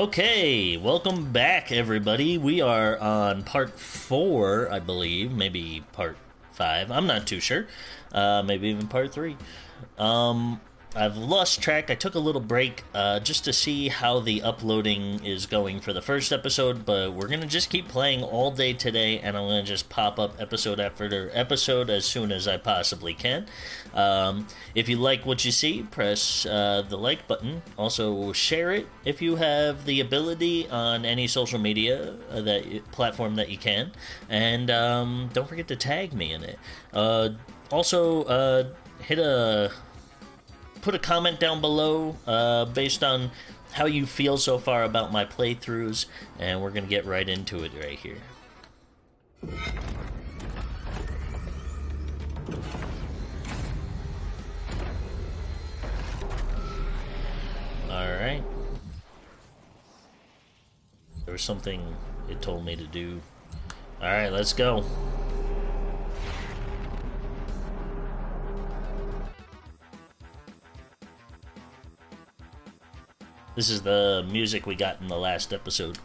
Okay, welcome back, everybody. We are on part four, I believe, maybe part five. I'm not too sure. Uh, maybe even part three. Um, I've lost track. I took a little break uh, just to see how the uploading is going for the first episode, but we're gonna just keep playing all day today, and I'm gonna just pop up episode after episode as soon as I possibly can. Um, if you like what you see, press uh, the like button. Also, share it if you have the ability on any social media uh, that platform that you can, and um, don't forget to tag me in it. Uh, also, uh, hit a put a comment down below uh, based on how you feel so far about my playthroughs, and we're gonna get right into it right here. Alright. There was something it told me to do. Alright, let's go. This is the music we got in the last episode.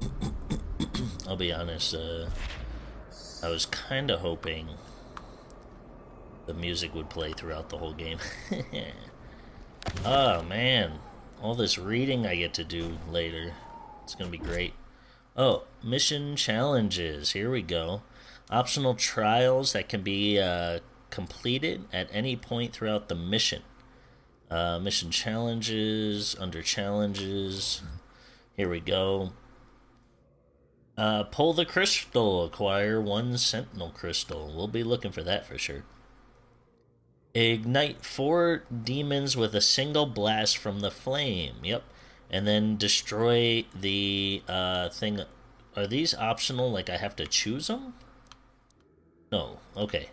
I'll be honest, uh, I was kind of hoping the music would play throughout the whole game. oh man, all this reading I get to do later. It's gonna be great. Oh, mission challenges. Here we go optional trials that can be uh, completed at any point throughout the mission. Uh, mission challenges, under challenges. Here we go. Uh, pull the crystal, acquire one sentinel crystal. We'll be looking for that for sure. Ignite four demons with a single blast from the flame. Yep. And then destroy the uh, thing. Are these optional? Like I have to choose them? No, okay.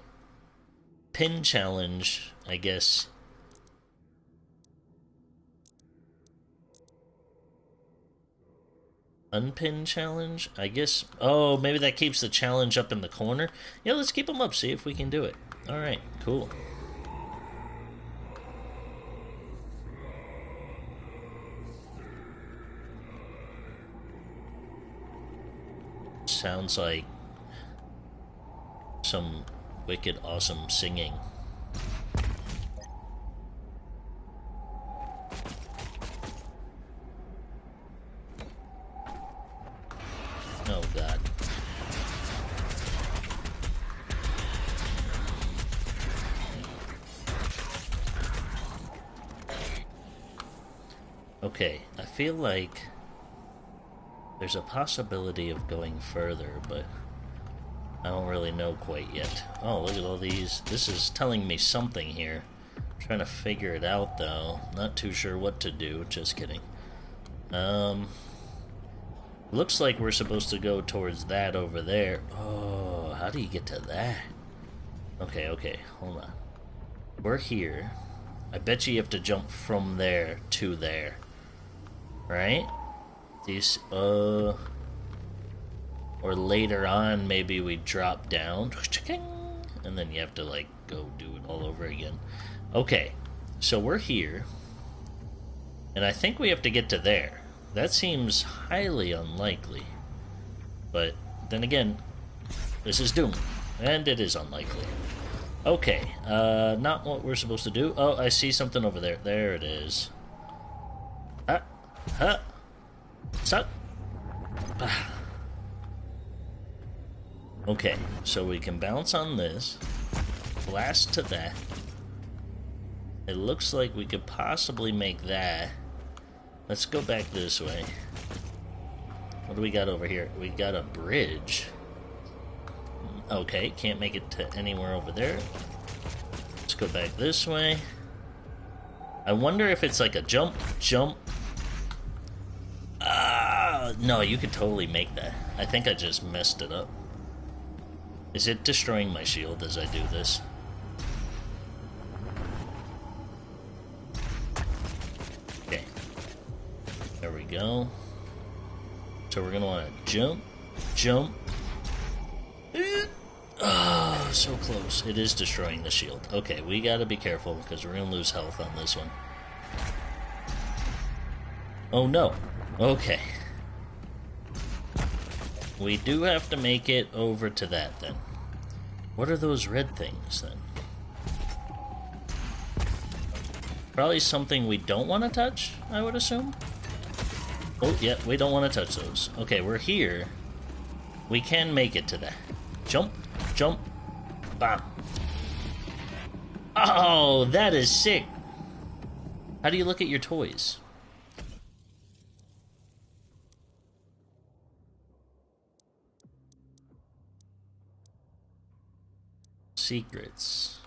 Pin challenge, I guess. Unpin challenge? I guess. Oh, maybe that keeps the challenge up in the corner. Yeah, let's keep them up, see if we can do it. Alright, cool. Sounds like some wicked awesome singing. Oh god. Okay, I feel like there's a possibility of going further, but I don't really know quite yet. Oh, look at all these. This is telling me something here. I'm trying to figure it out, though. Not too sure what to do. Just kidding. Um, looks like we're supposed to go towards that over there. Oh, how do you get to that? Okay, okay, hold on. We're here. I bet you have to jump from there to there. Right? These, uh... Or later on, maybe we drop down, and then you have to like go do it all over again. Okay, so we're here, and I think we have to get to there. That seems highly unlikely. But then again, this is Doom, and it is unlikely. Okay, uh, not what we're supposed to do. Oh, I see something over there. There it is. Ah, huh, suck. Ah. Okay, so we can bounce on this, blast to that. It looks like we could possibly make that. Let's go back this way. What do we got over here? We got a bridge. Okay, can't make it to anywhere over there. Let's go back this way. I wonder if it's like a jump, jump. Ah, no, you could totally make that. I think I just messed it up. Is it destroying my shield as I do this? Okay. There we go. So we're gonna wanna jump, jump. Oh, so close. It is destroying the shield. Okay, we gotta be careful because we're gonna lose health on this one. Oh no. Okay. We do have to make it over to that then. What are those red things then? Probably something we don't want to touch, I would assume. Oh, yeah, we don't want to touch those. Okay, we're here. We can make it to that. Jump, jump, bam. Oh, that is sick. How do you look at your toys? Secrets.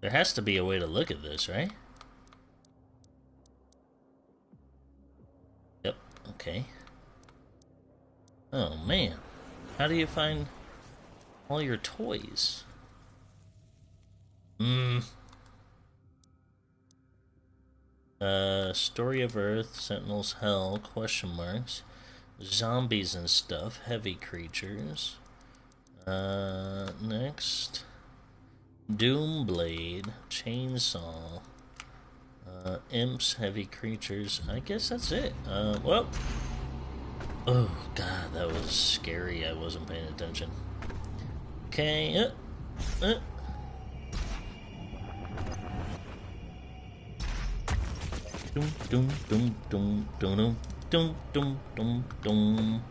There has to be a way to look at this, right? Yep, okay. Oh man, how do you find all your toys? Hmm. Uh, Story of Earth, Sentinels Hell, question marks. Zombies and stuff, heavy creatures. Uh, next. Doomblade, Chainsaw, uh, Imps, Heavy Creatures. I guess that's it. Uh, well. Oh, God, that was scary. I wasn't paying attention. Okay, uh, uh. Doom, doom, doom, doom, doom, doom, doom, doom, doom.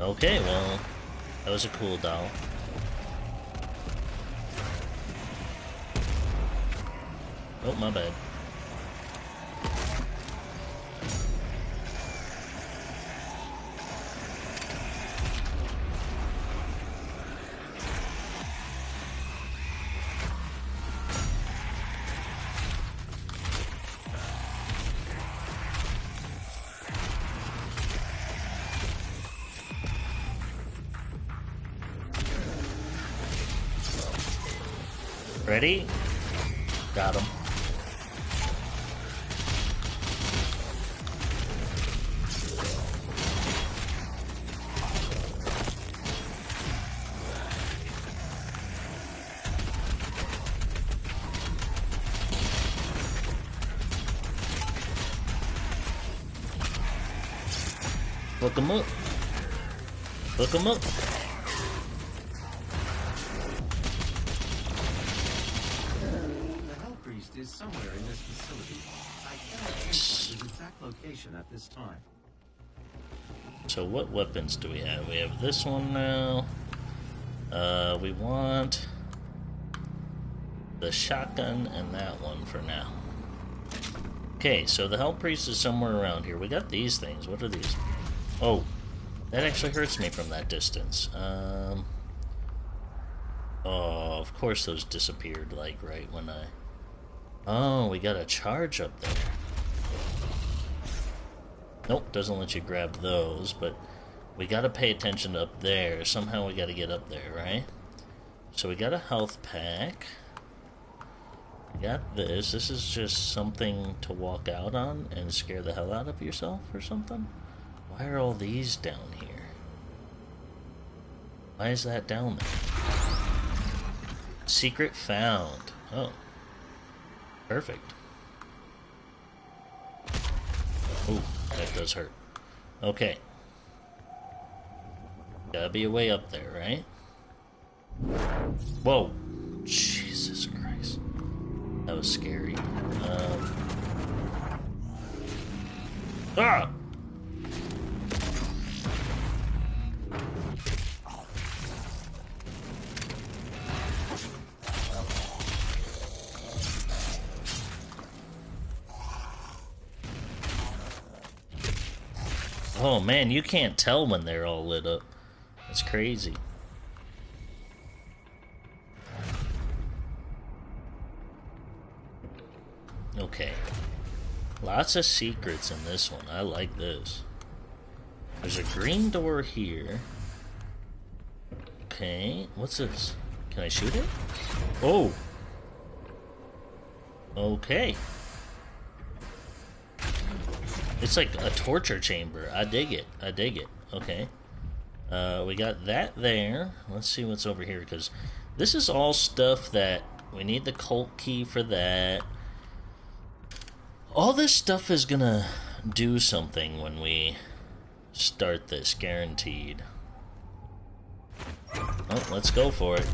Okay, well, that was a cool doll. Oh, my bad. Look him up. is somewhere in this facility. I cannot pinpoint his exact location at this time. So what weapons do we have? We have this one now. Uh, we want the shotgun and that one for now. Okay, so the Hell Priest is somewhere around here. We got these things. What are these? Oh, that actually hurts me from that distance. Um, oh, of course those disappeared, like, right when I... Oh, we got a charge up there. Nope, doesn't let you grab those, but we gotta pay attention up there. Somehow we gotta get up there, right? So we got a health pack. We got this. This is just something to walk out on and scare the hell out of yourself or something? Why are all these down here? Why is that down there? Secret found. Oh. Perfect. Ooh, that does hurt. Okay. Gotta be a way up there, right? Whoa. Jesus Christ. That was scary. Um. Ah! Oh man, you can't tell when they're all lit up. That's crazy. Okay. Lots of secrets in this one. I like this. There's a green door here. Okay, what's this? Can I shoot it? Oh! Okay. It's like a torture chamber. I dig it. I dig it. Okay. Uh, we got that there. Let's see what's over here, because this is all stuff that we need the cult key for that. All this stuff is gonna do something when we start this, guaranteed. Oh, let's go for it.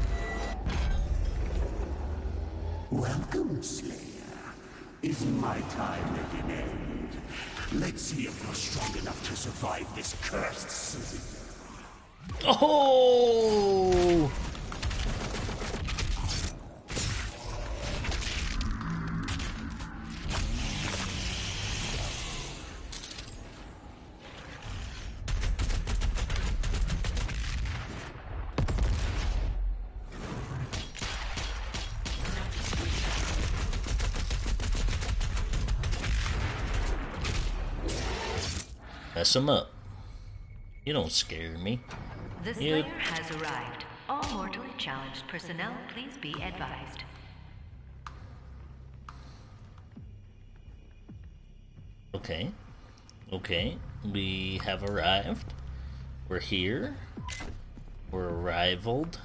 Welcome, Slayer. Is my time at an end? Let's see if you're strong enough to survive this cursed season. Oh! Mess him up. You don't scare me. The Slayer has arrived. All mortally challenged personnel, please be advised. Okay. Okay. We have arrived. We're here. We're arrivaled.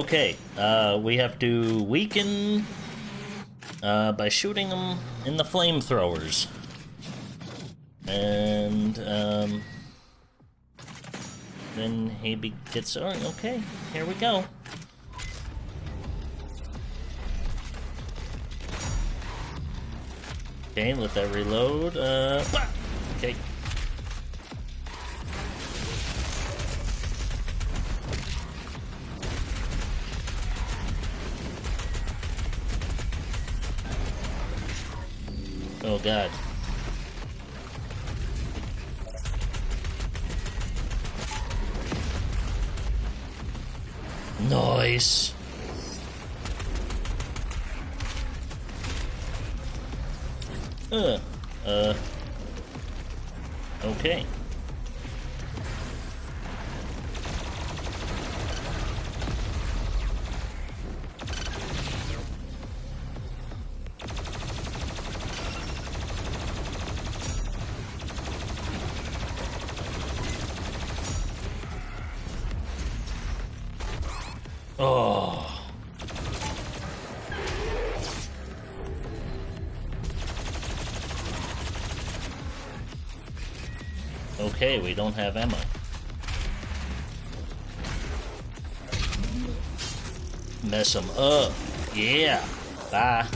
Okay, uh, we have to weaken uh, by shooting them in the flamethrowers. And um, then he gets. Oh, okay, here we go. Okay, let that reload. Uh, Oh god. Nice. Uh, uh. Okay. Okay, we don't have ammo. Mess them up. Yeah. Bye.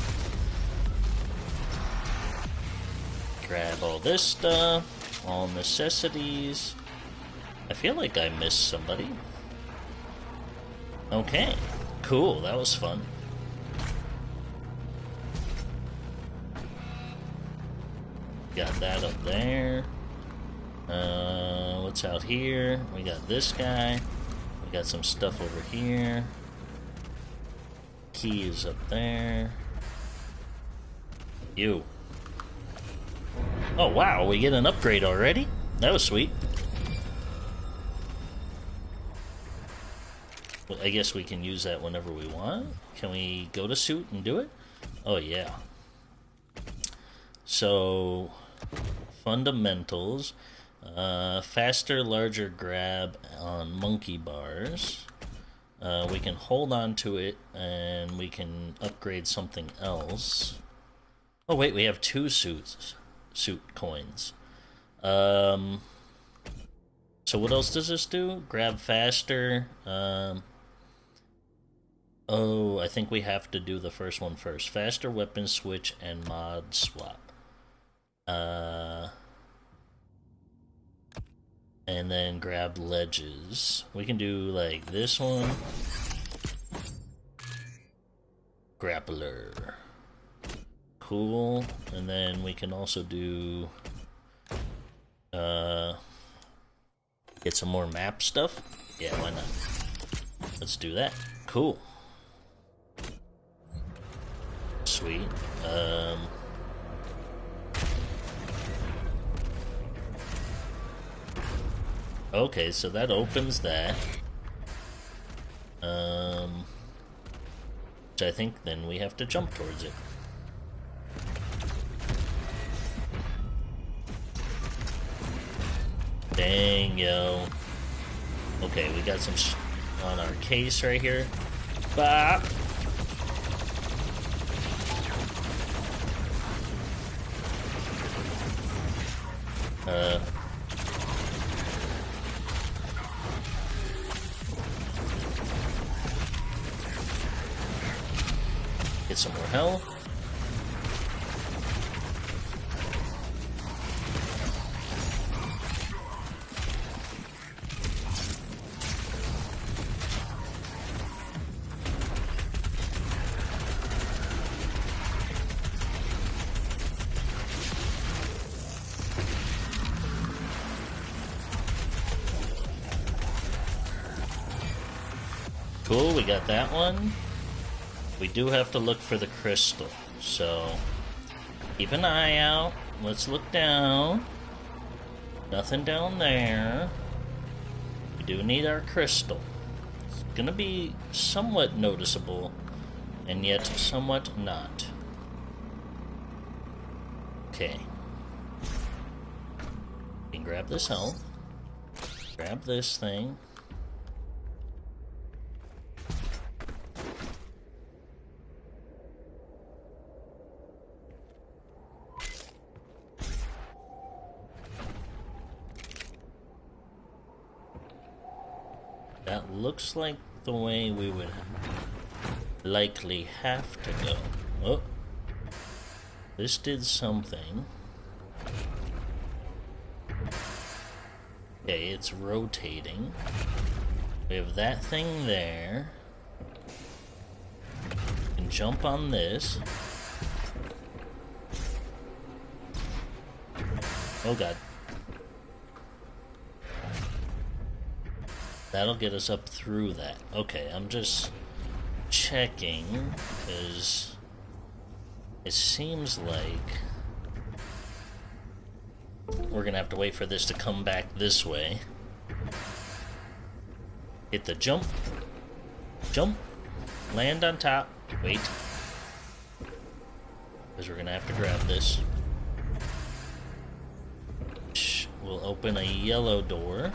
Grab all this stuff. All necessities. I feel like I missed somebody. Okay, cool. That was fun. Got that up there. Out here? We got this guy. We got some stuff over here. Key is up there. You. Oh wow, we get an upgrade already? That was sweet. Well, I guess we can use that whenever we want. Can we go to suit and do it? Oh yeah. So, fundamentals. Uh, faster, larger grab on monkey bars. Uh, we can hold on to it and we can upgrade something else. Oh wait, we have two suits, suit coins. Um, so what else does this do? Grab faster. Um, oh, I think we have to do the first one first. Faster weapon switch and mod swap. Uh, and then grab ledges. We can do like this one. Grappler. Cool. And then we can also do uh get some more map stuff. Yeah, why not? Let's do that. Cool. sweet. Um, okay, so that opens that. Um, which I think then we have to jump towards it. Dang, yo. Okay, we got some on our case right here. Bah! Uh. Get some more health. Cool, we got that one. We do have to look for the crystal, so keep an eye out. Let's look down. Nothing down there. We do need our crystal. It's gonna be somewhat noticeable, and yet somewhat not. Okay. We can grab this health. Grab this thing. That looks like the way we would likely have to go. Oh. This did something. Okay, it's rotating. We have that thing there. Can jump on this. Oh god. That'll get us up through that. Okay, I'm just checking because it seems like we're gonna have to wait for this to come back this way. Hit the jump. Jump. Land on top. Wait. Because we're gonna have to grab this. We'll open a yellow door.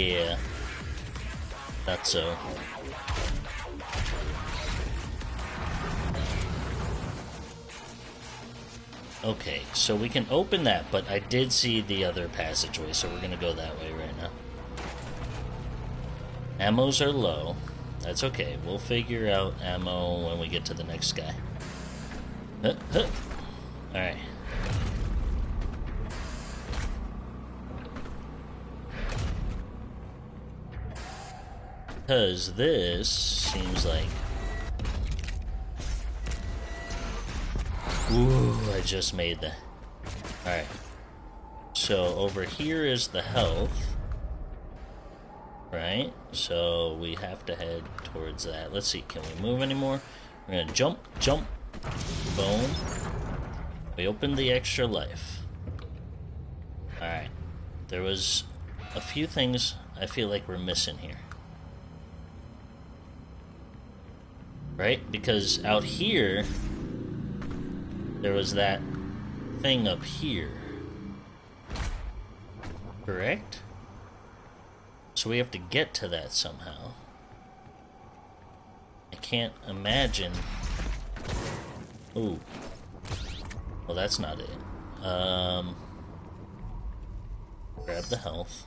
Yeah. That's so. Okay, so we can open that, but I did see the other passageway, so we're gonna go that way right now. Ammos are low. That's okay. We'll figure out ammo when we get to the next guy. Huh, huh. Alright. Because this seems like... Ooh, I just made that. Alright. So over here is the health. Right? So we have to head towards that. Let's see, can we move anymore? We're gonna jump, jump, boom. We opened the extra life. Alright. There was a few things I feel like we're missing here. Right? Because out here, there was that thing up here. Correct? So we have to get to that somehow. I can't imagine. Ooh. Well, that's not it. Um. Grab the health.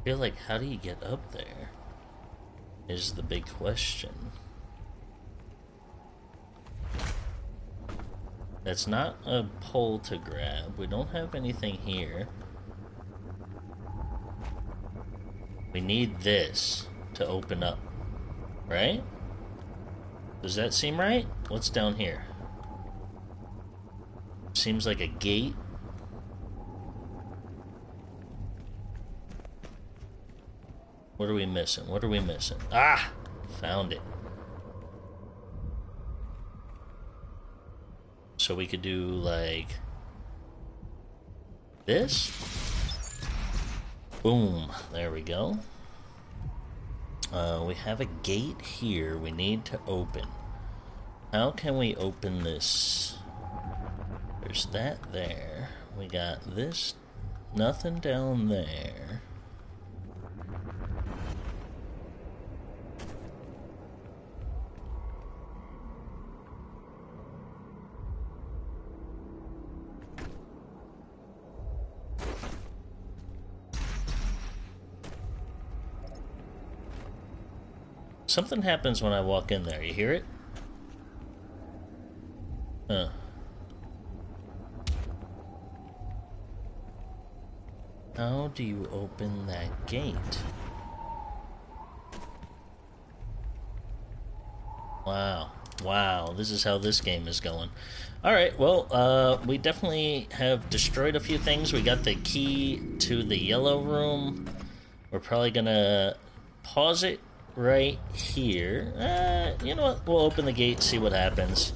I feel like, how do you get up there? Is the big question. That's not a pole to grab. We don't have anything here. We need this to open up. Right? Does that seem right? What's down here? Seems like a gate. What are we missing? What are we missing? Ah! Found it. So we could do like this. Boom. There we go. Uh, we have a gate here we need to open. How can we open this? There's that there. We got this. Nothing down there. Something happens when I walk in there. You hear it? Huh. How do you open that gate? Wow. Wow, this is how this game is going. Alright, well, uh, we definitely have destroyed a few things. We got the key to the yellow room. We're probably gonna pause it right here. Uh, you know what? We'll open the gate, see what happens.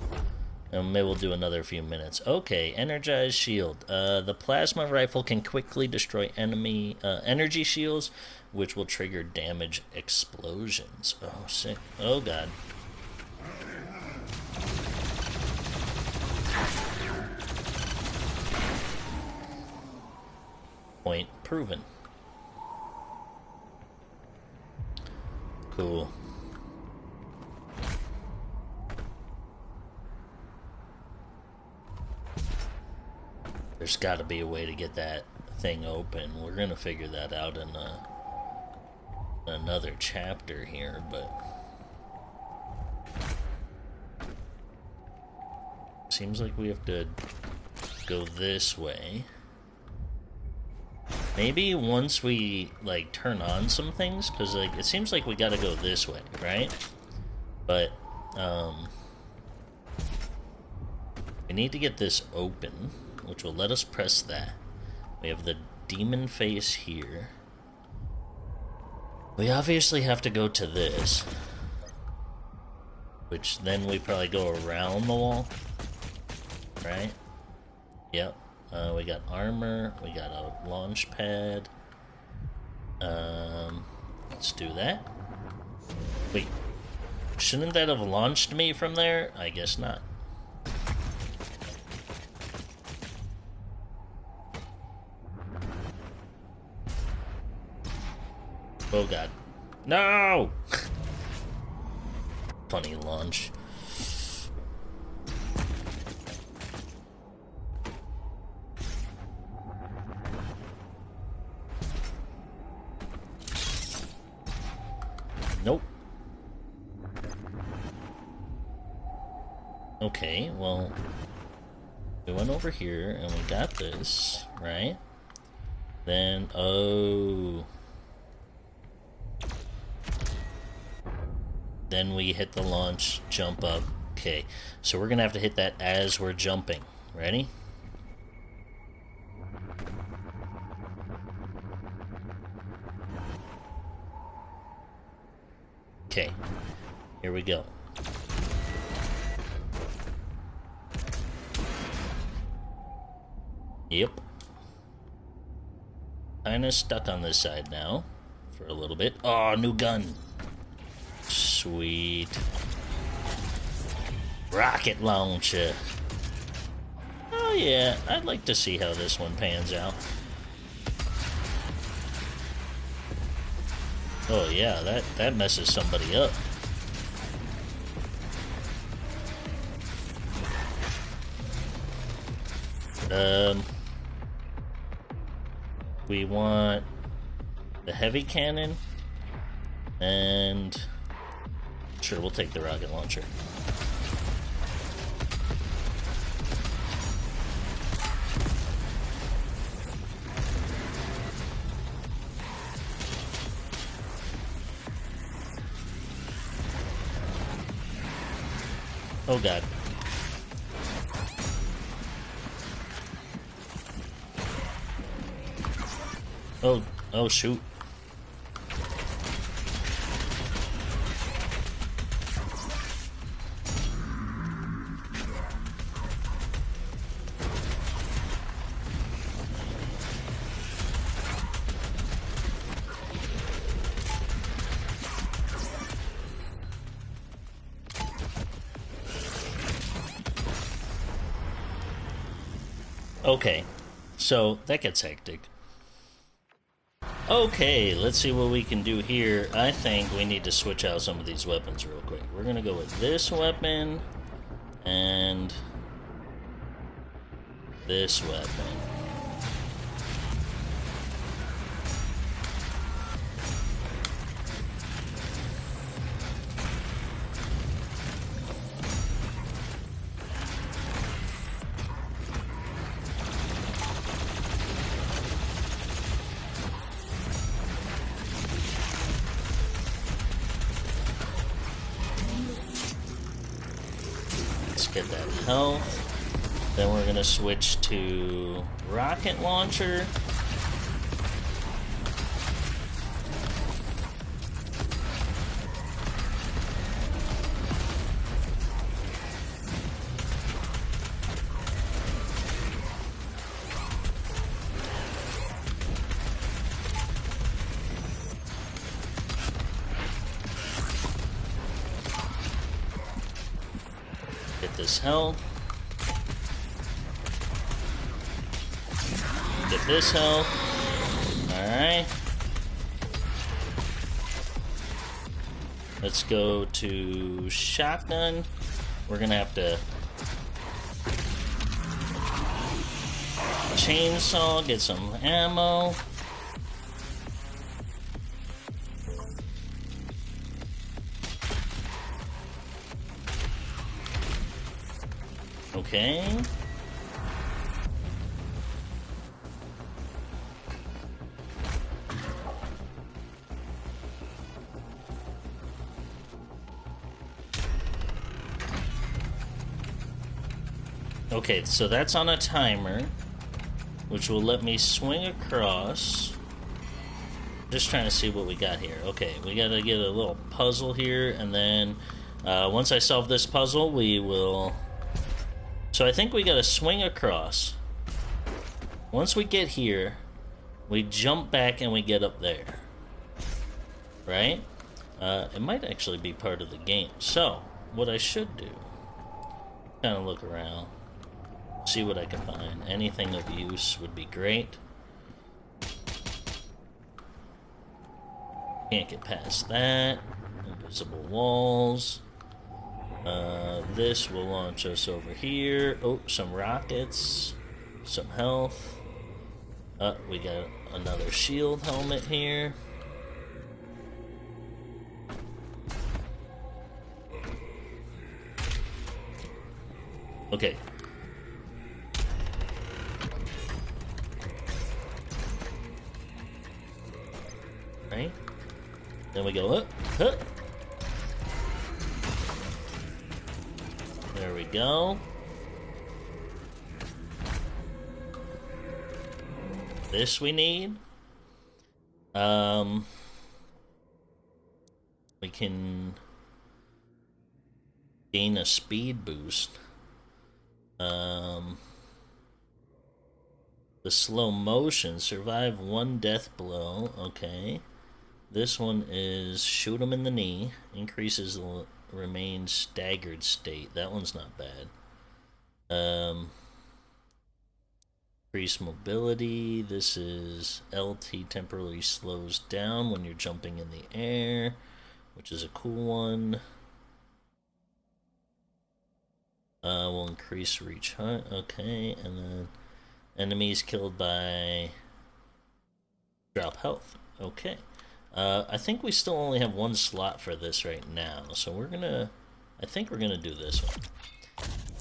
And maybe we'll do another few minutes. Okay, energized shield. Uh, the plasma rifle can quickly destroy enemy uh, energy shields, which will trigger damage explosions. Oh, sick. Oh, God. Point proven. Cool. There's got to be a way to get that thing open. We're going to figure that out in a, another chapter here, but... Seems like we have to go this way. Maybe once we, like, turn on some things, because, like, it seems like we gotta go this way, right? But, um... We need to get this open, which will let us press that. We have the demon face here. We obviously have to go to this. Which then we probably go around the wall. Right? Yep. Uh, we got armor, we got a launch pad. Um, let's do that. Wait, shouldn't that have launched me from there? I guess not. Oh god. No! Funny launch. Okay, well, we went over here and we got this, right? Then, oh. Then we hit the launch, jump up. Okay, so we're gonna have to hit that as we're jumping. Ready? Okay, here we go. Yep. Kinda stuck on this side now. For a little bit. Oh, new gun. Sweet. Rocket launcher. Oh yeah, I'd like to see how this one pans out. Oh yeah, that, that messes somebody up. Um, we want the heavy cannon, and sure, we'll take the rocket launcher. Oh god. Oh, oh shoot. Okay, so that gets hectic. Okay, let's see what we can do here. I think we need to switch out some of these weapons real quick. We're gonna go with this weapon and this weapon. Get that health. Then we're gonna switch to rocket launcher. Shotgun. We're gonna have to chainsaw, get some ammo. Okay, so that's on a timer, which will let me swing across. Just trying to see what we got here. Okay, we gotta get a little puzzle here, and then uh, once I solve this puzzle, we will so I think we gotta swing across. Once we get here, we jump back and we get up there. Right? Uh, it might actually be part of the game. So, what I should do, kind of look around, see what I can find. Anything of use would be great. Can't get past that. Invisible walls. Uh, this will launch us over here. Oh, some rockets, some health. Uh, we got another shield helmet here. Okay. Right? Then we go up, up. There we go. This we need. Um, we can gain a speed boost. Um, The slow motion, survive one death blow. Okay. This one is shoot him in the knee, increases the remain staggered state. That one's not bad. Um, increase mobility. This is LT temporarily slows down when you're jumping in the air, which is a cool one. Uh, will increase reach height. Okay, and then enemies killed by drop health. Okay. Uh, I think we still only have one slot for this right now, so we're gonna... I think we're gonna do this one.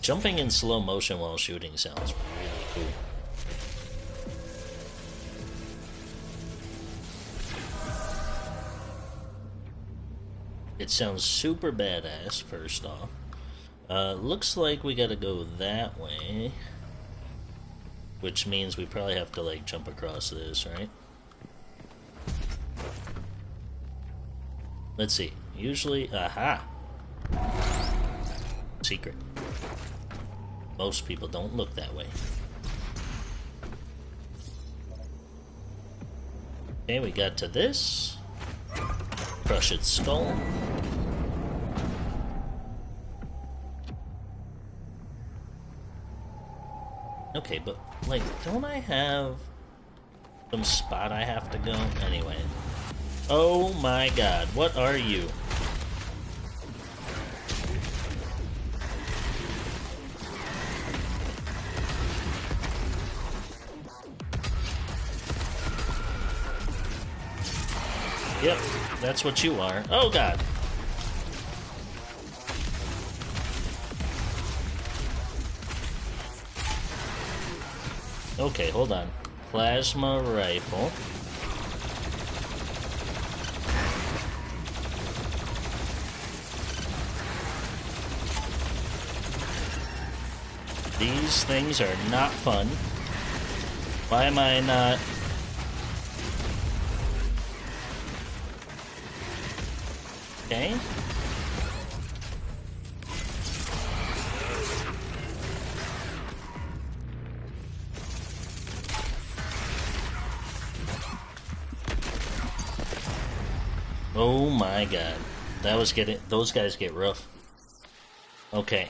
Jumping in slow motion while shooting sounds really cool. It sounds super badass, first off. Uh, looks like we gotta go that way. Which means we probably have to, like, jump across this, right? Let's see. Usually, aha! Secret. Most people don't look that way. Okay, we got to this. Crush its skull. Okay, but, like, don't I have some spot I have to go? Anyway. Oh my god, what are you? Yep, that's what you are. Oh god. Okay, hold on. Plasma rifle. These things are not fun. Why am I not... Okay. Oh my god. That was getting... Those guys get rough. Okay.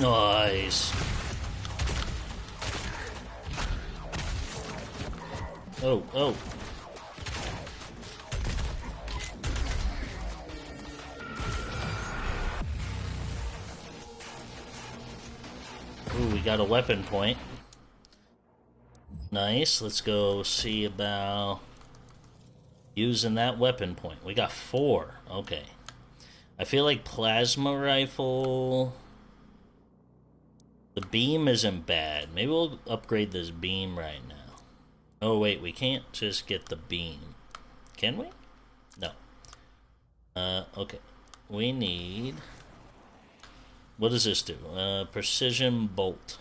Nice. Oh, oh. We got a weapon point. Nice. Let's go see about using that weapon point. We got four. Okay. I feel like plasma rifle... The beam isn't bad. Maybe we'll upgrade this beam right now. Oh, wait, we can't just get the beam. Can we? No. Uh, okay. We need... What does this do? Uh, precision bolt.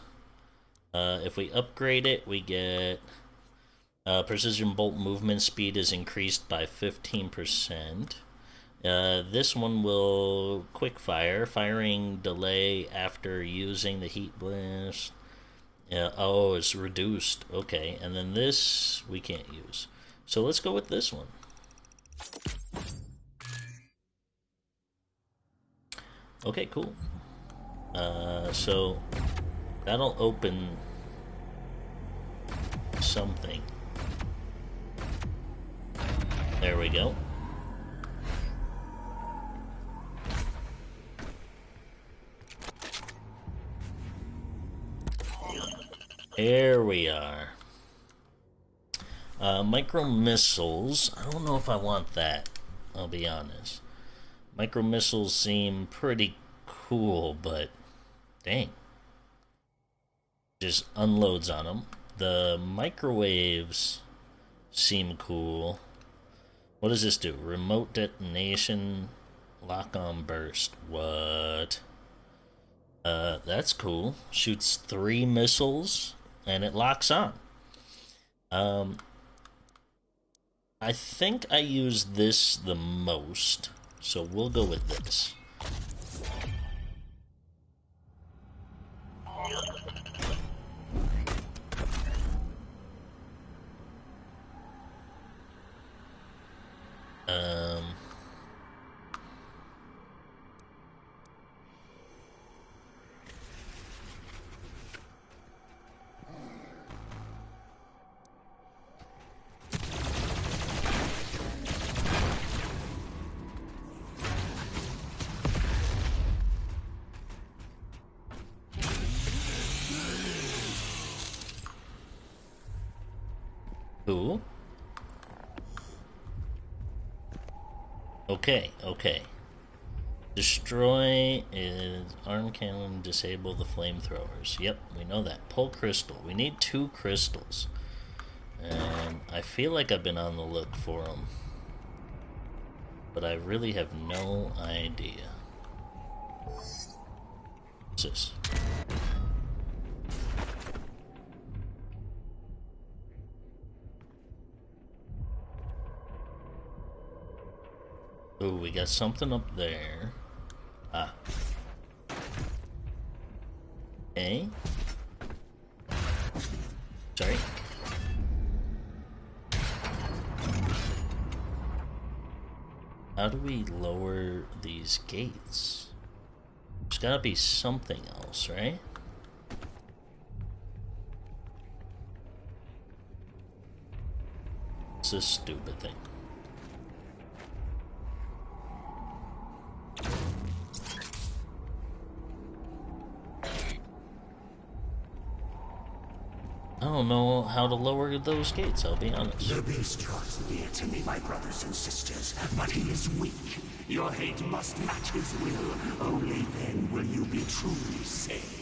Uh, if we upgrade it, we get... Uh, precision bolt movement speed is increased by 15%. Uh, this one will quick fire, firing delay after using the heat blast. Uh, oh, it's reduced. Okay, and then this we can't use. So let's go with this one. Okay, cool. Uh, so That'll open something. There we go. There we are. Uh, micro missiles. I don't know if I want that. I'll be honest. Micro missiles seem pretty cool, but dang. Just unloads on them. The microwaves seem cool. What does this do? Remote detonation, lock on burst. What? Uh, that's cool. Shoots three missiles and it locks on. Um, I think I use this the most, so we'll go with this. Um... Who? Okay, okay. Destroy is arm cannon, disable the flamethrowers. Yep, we know that. Pull crystal. We need two crystals. And I feel like I've been on the look for them. But I really have no idea. What's this? Ooh, we got something up there. Ah. Okay. Sorry. How do we lower these gates? There's gotta be something else, right? It's this stupid thing. Don't know how to lower those gates, I'll be honest. The beast draws near to me, my brothers and sisters, but he is weak. Your hate must match his will. Only then will you be truly saved.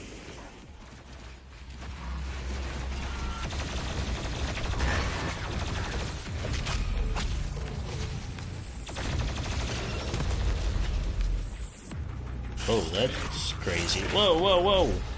Oh, that's crazy. Whoa, whoa, whoa!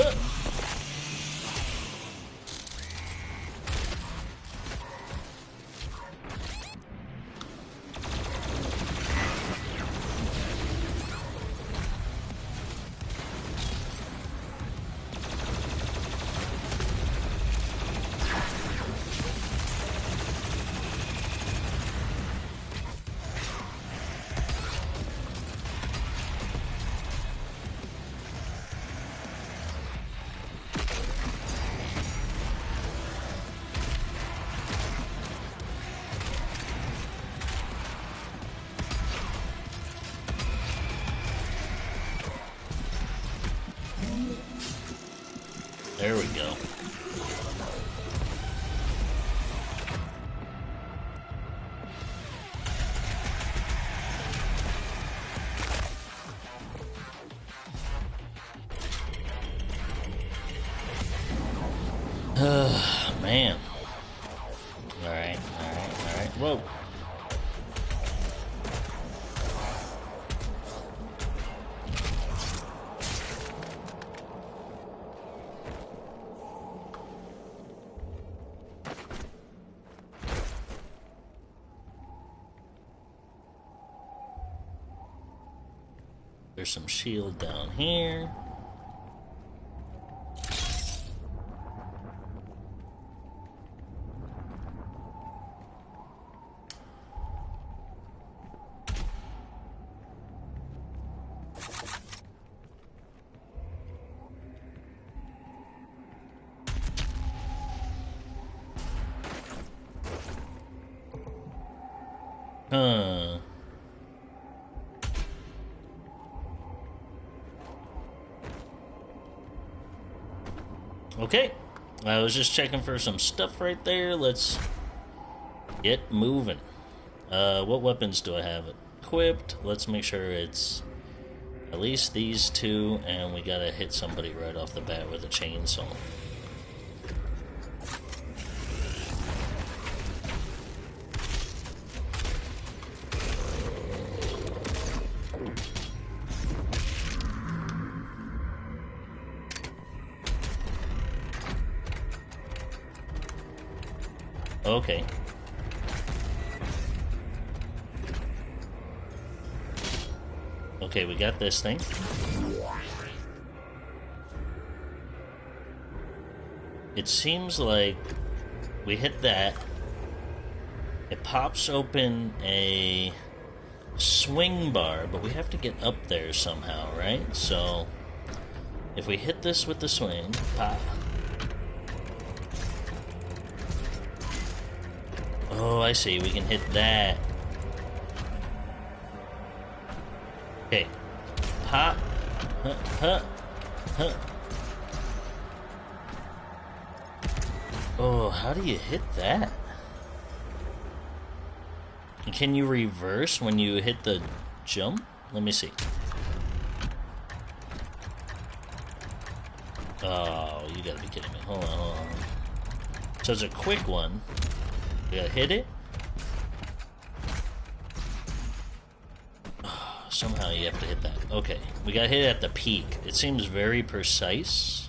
Huh. There's some shield down here. Huh. Okay. I was just checking for some stuff right there. Let's get moving. Uh, what weapons do I have equipped? Let's make sure it's at least these two, and we gotta hit somebody right off the bat with a chainsaw. This thing. It seems like we hit that. It pops open a swing bar, but we have to get up there somehow, right? So, if we hit this with the swing, pop. Oh, I see. We can hit that. Okay. Pop. Huh, huh, huh. Oh, how do you hit that? Can you reverse when you hit the jump? Let me see. Oh, you gotta be kidding me. Hold on, hold on. So it's a quick one. We gotta hit it. Somehow you have to hit that. Okay, we gotta hit at the peak. It seems very precise.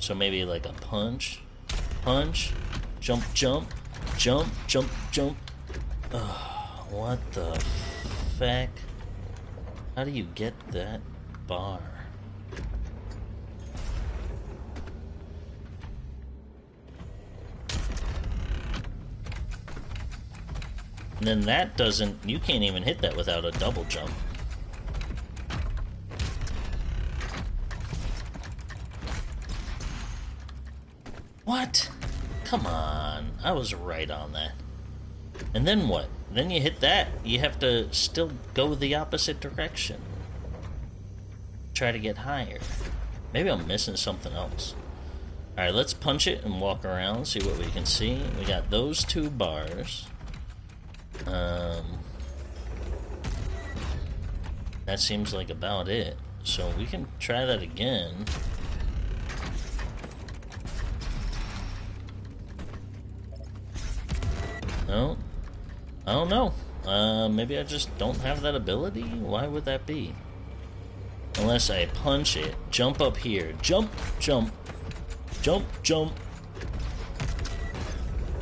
So maybe like a punch, punch, jump, jump, jump, jump, jump. Ugh, what the feck? How do you get that bar? And then that doesn't, you can't even hit that without a double jump. What? Come on, I was right on that. And then what? Then you hit that, you have to still go the opposite direction. Try to get higher. Maybe I'm missing something else. Alright, let's punch it and walk around, see what we can see. We got those two bars. Um, that seems like about it. So we can try that again. No? I don't know. Uh, maybe I just don't have that ability? Why would that be? Unless I punch it. Jump up here. Jump, jump. Jump, jump.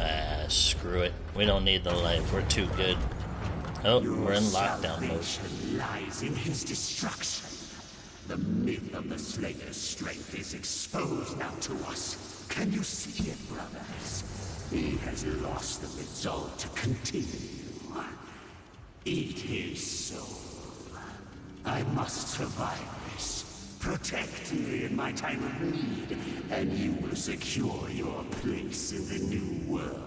Ah, screw it. We don't need the life. We're too good. Oh, Your we're in lockdown mode. lies in his destruction. The myth of the Slayer's strength is exposed now to us. Can you see it, brothers? He has lost the resolve to continue. Eat his soul. I must survive this. Protect me in my time of need, and you will secure your place in the new world.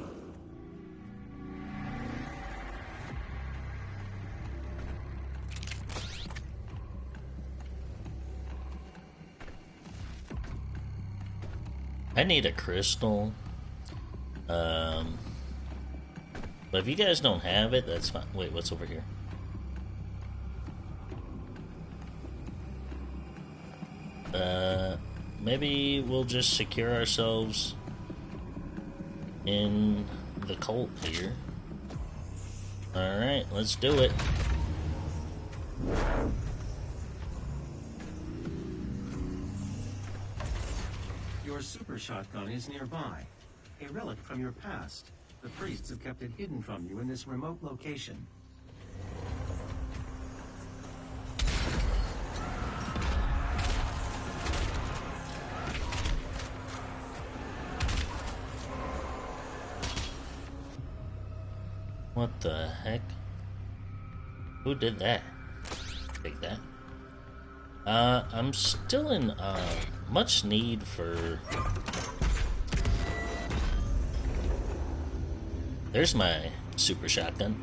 I need a crystal. Um, but if you guys don't have it, that's fine. Wait, what's over here? Uh, maybe we'll just secure ourselves in the cult here. Alright, let's do it. Your super shotgun is nearby. A relic from your past. The priests have kept it hidden from you in this remote location. What the heck? Who did that? Take that. Uh, I'm still in, uh, much need for... There's my super shotgun.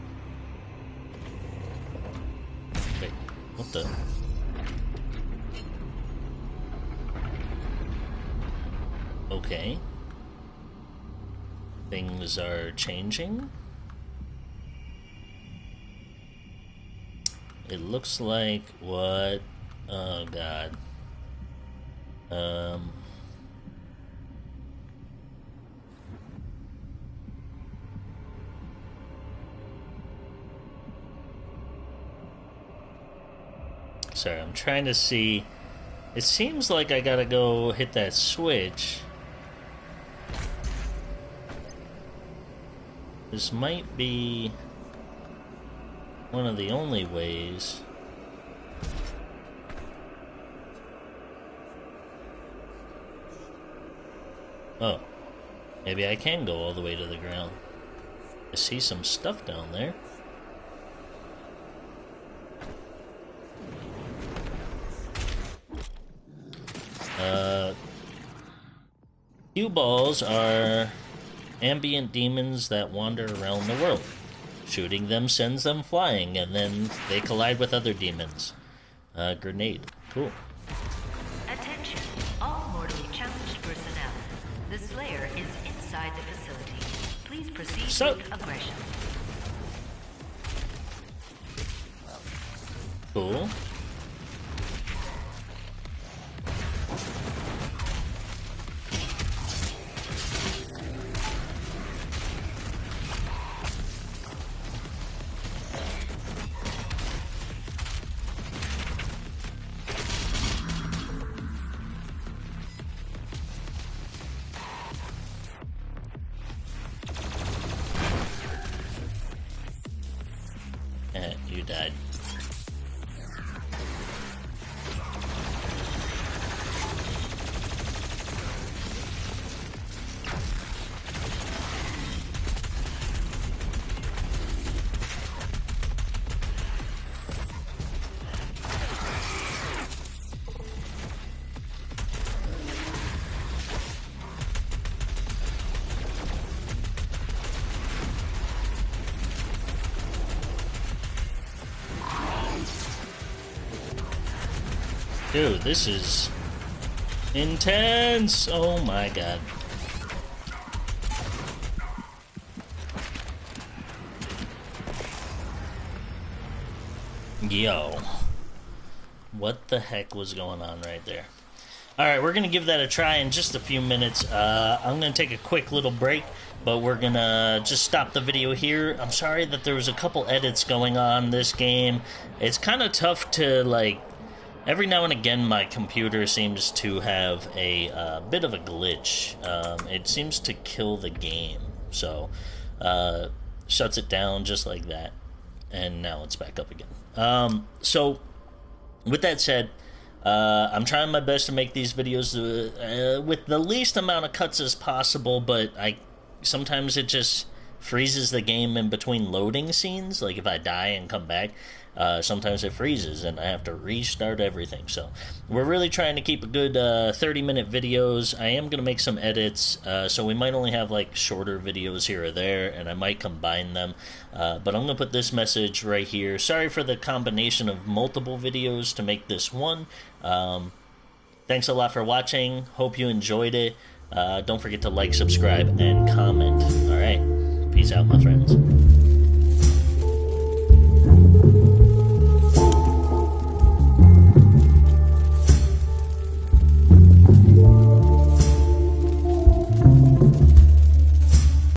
Wait, what the... Okay. Things are changing. It looks like what? Oh god. Um. Sorry, I'm trying to see. It seems like I gotta go hit that switch. This might be one of the only ways. Oh, maybe I can go all the way to the ground. I see some stuff down there. Uh, cue balls are ambient demons that wander around the world. Shooting them sends them flying, and then they collide with other demons. Uh, grenade. Cool. Attention, all mortally challenged personnel. The Slayer is inside the facility. Please proceed So- with aggression. Cool. This is intense. Oh my god. Yo. What the heck was going on right there? Alright, we're gonna give that a try in just a few minutes. Uh, I'm gonna take a quick little break, but we're gonna just stop the video here. I'm sorry that there was a couple edits going on this game. It's kind of tough to, like, Every now and again, my computer seems to have a uh, bit of a glitch. Um, it seems to kill the game, so uh, shuts it down just like that, and now it's back up again. Um, so, with that said, uh, I'm trying my best to make these videos uh, uh, with the least amount of cuts as possible, but I sometimes it just freezes the game in between loading scenes. Like if I die and come back, uh, sometimes it freezes and I have to restart everything. So we're really trying to keep a good uh, 30 minute videos. I am going to make some edits, uh, so we might only have like shorter videos here or there, and I might combine them. Uh, but I'm going to put this message right here. Sorry for the combination of multiple videos to make this one. Um, thanks a lot for watching. Hope you enjoyed it. Uh, don't forget to like, subscribe, and comment. All right. Peace out, my friends.